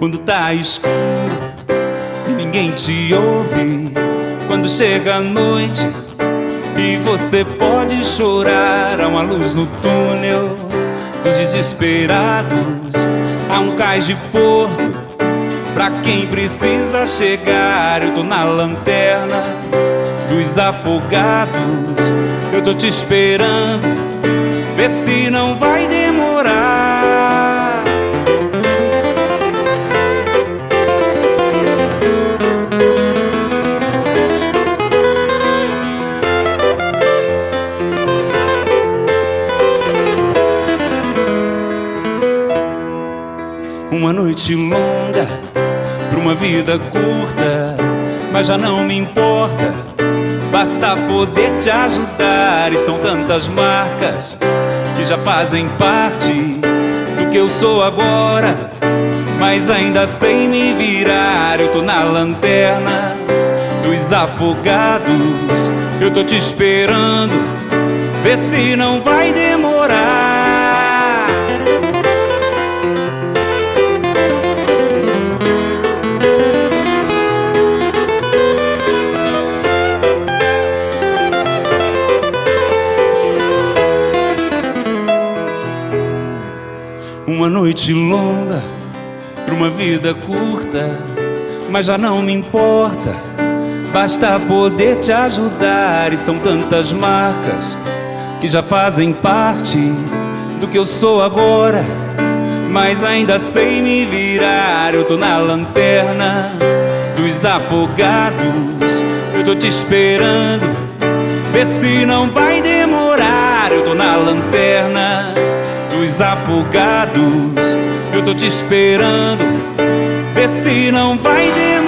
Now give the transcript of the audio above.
Quando tá escuro e ninguém te ouve. Quando chega a noite e você pode chorar. Há uma luz no túnel dos desesperados. Há um cais de porto pra quem precisa chegar. Eu tô na lanterna dos afogados. Eu tô te esperando, vê se não vai demorar. Uma noite longa pra uma vida curta, mas já não me importa. Basta poder te ajudar, e são tantas marcas que já fazem parte do que eu sou agora. Mas ainda sem me virar, eu tô na lanterna dos afogados. Eu tô te esperando, vê se não vai demorar. Uma noite longa pra uma vida curta, mas já não me importa. Basta poder te ajudar, e são tantas marcas que já fazem parte do que eu sou agora. Mas ainda sem me virar, eu tô na lanterna dos afogados. Eu tô te esperando, vê se não vai demorar. Eu tô na lanterna dos afogados. Eu tô te esperando, vê se não vai demorar.